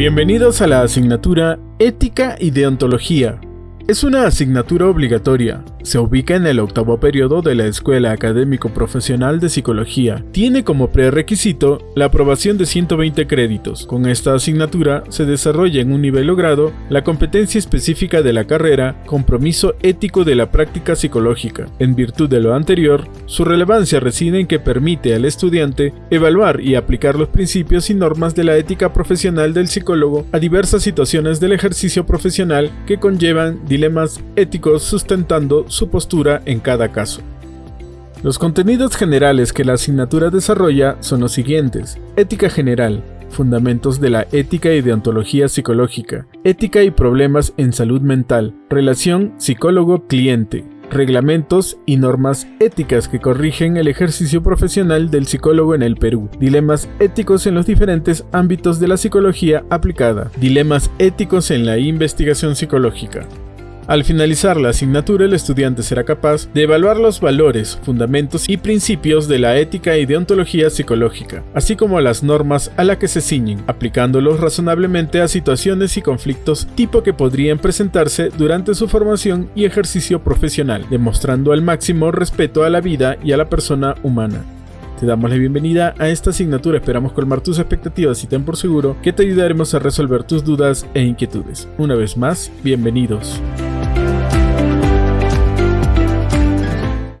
Bienvenidos a la asignatura Ética y Deontología. Es una asignatura obligatoria, se ubica en el octavo periodo de la Escuela Académico Profesional de Psicología. Tiene como prerequisito la aprobación de 120 créditos. Con esta asignatura se desarrolla en un nivel logrado la competencia específica de la carrera, compromiso ético de la práctica psicológica. En virtud de lo anterior, su relevancia reside en que permite al estudiante evaluar y aplicar los principios y normas de la ética profesional del psicólogo a diversas situaciones del ejercicio profesional que conllevan dilemas éticos sustentando su postura en cada caso. Los contenidos generales que la asignatura desarrolla son los siguientes. Ética general, fundamentos de la ética y deontología psicológica, ética y problemas en salud mental, relación psicólogo-cliente, reglamentos y normas éticas que corrigen el ejercicio profesional del psicólogo en el Perú, dilemas éticos en los diferentes ámbitos de la psicología aplicada, dilemas éticos en la investigación psicológica. Al finalizar la asignatura, el estudiante será capaz de evaluar los valores, fundamentos y principios de la ética y deontología psicológica, así como las normas a las que se ciñen, aplicándolos razonablemente a situaciones y conflictos tipo que podrían presentarse durante su formación y ejercicio profesional, demostrando al máximo respeto a la vida y a la persona humana. Te damos la bienvenida a esta asignatura, esperamos colmar tus expectativas y ten por seguro que te ayudaremos a resolver tus dudas e inquietudes. Una vez más, bienvenidos.